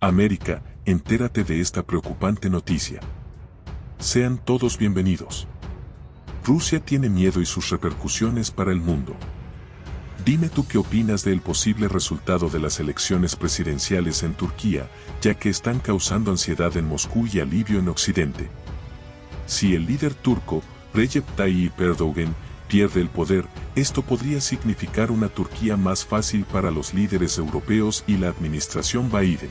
América, entérate de esta preocupante noticia. Sean todos bienvenidos. Rusia tiene miedo y sus repercusiones para el mundo. Dime tú qué opinas del posible resultado de las elecciones presidenciales en Turquía, ya que están causando ansiedad en Moscú y alivio en Occidente. Si el líder turco, Recep Tayyip Erdogan, pierde el poder, esto podría significar una Turquía más fácil para los líderes europeos y la administración Biden.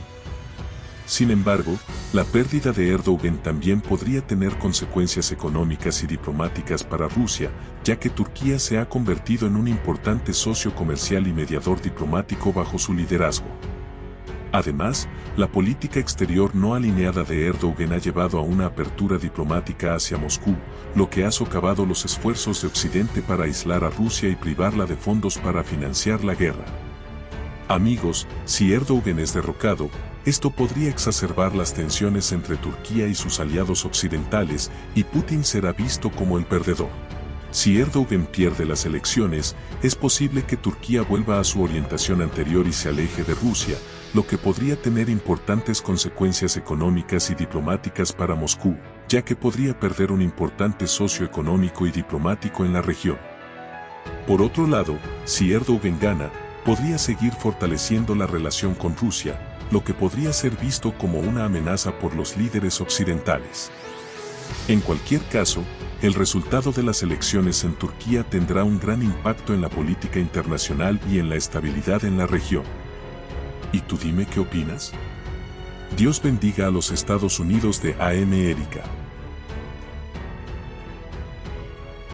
Sin embargo, la pérdida de Erdogan también podría tener consecuencias económicas y diplomáticas para Rusia, ya que Turquía se ha convertido en un importante socio comercial y mediador diplomático bajo su liderazgo. Además, la política exterior no alineada de Erdogan ha llevado a una apertura diplomática hacia Moscú, lo que ha socavado los esfuerzos de Occidente para aislar a Rusia y privarla de fondos para financiar la guerra. Amigos, si Erdogan es derrocado, esto podría exacerbar las tensiones entre Turquía y sus aliados occidentales y Putin será visto como el perdedor. Si Erdogan pierde las elecciones, es posible que Turquía vuelva a su orientación anterior y se aleje de Rusia, lo que podría tener importantes consecuencias económicas y diplomáticas para Moscú, ya que podría perder un importante socio económico y diplomático en la región. Por otro lado, si Erdogan gana, podría seguir fortaleciendo la relación con Rusia, lo que podría ser visto como una amenaza por los líderes occidentales. En cualquier caso, el resultado de las elecciones en Turquía tendrá un gran impacto en la política internacional y en la estabilidad en la región. ¿Y tú dime qué opinas? Dios bendiga a los Estados Unidos de AM Erika.